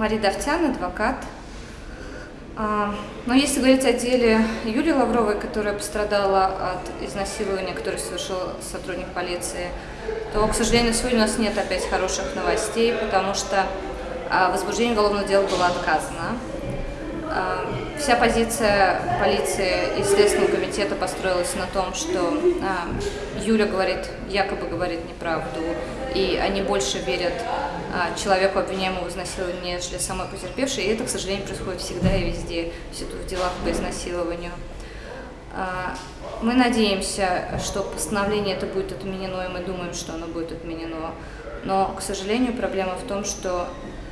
Мария Давтян, адвокат. А, но если говорить о деле Юлии Лавровой, которая пострадала от изнасилования, которое совершил сотрудник полиции, то, к сожалению, сегодня у нас нет опять хороших новостей, потому что а, возбуждение уголовного дела было отказано. А, вся позиция полиции и Следственного комитета построилась на том, что Юля говорит, якобы говорит неправду, и они больше верят человеку, обвиняемому в изнасиловании, нежели самой потерпевшей. И это, к сожалению, происходит всегда и везде, в делах по изнасилованию. А, мы надеемся, что постановление это будет отменено, и мы думаем, что оно будет отменено. Но, к сожалению, проблема в том, что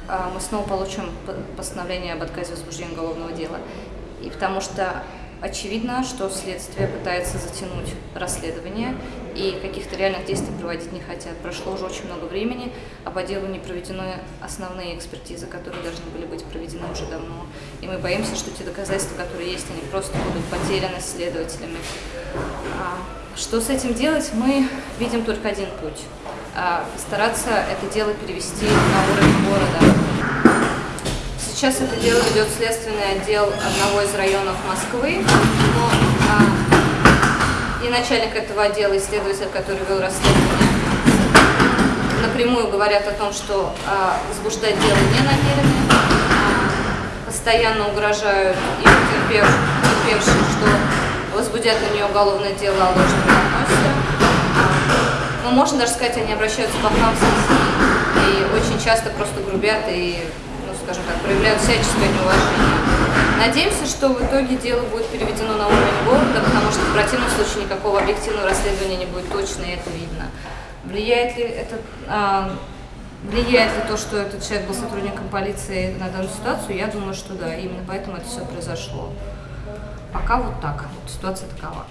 а, мы снова получим постановление об отказе возбуждения уголовного дела. И потому что Очевидно, что следствие пытается затянуть расследование и каких-то реальных действий проводить не хотят. Прошло уже очень много времени, а по делу не проведены основные экспертизы, которые должны были быть проведены уже давно. И мы боимся, что те доказательства, которые есть, они просто будут потеряны следователями. А, что с этим делать, мы видим только один путь. А, постараться это дело перевести на уровень города Сейчас это дело ведет следственный отдел одного из районов Москвы, но а, и начальник этого отдела, исследователь, который вел расследование, напрямую говорят о том, что а, возбуждать дело не намерены, а, постоянно угрожают и потерпевшим, что возбудят на нее уголовное дело о ложном доносе. А, ну, можно даже сказать, они обращаются по хамски и очень часто просто грубят и скажем так, проявляют всяческое неуважение. Надеемся, что в итоге дело будет переведено на уровень города, потому что в противном случае никакого объективного расследования не будет точно, и это видно. Влияет ли это, а, влияет ли то, что этот человек был сотрудником полиции на данную ситуацию? Я думаю, что да, именно поэтому это все произошло. Пока вот так, вот ситуация такова.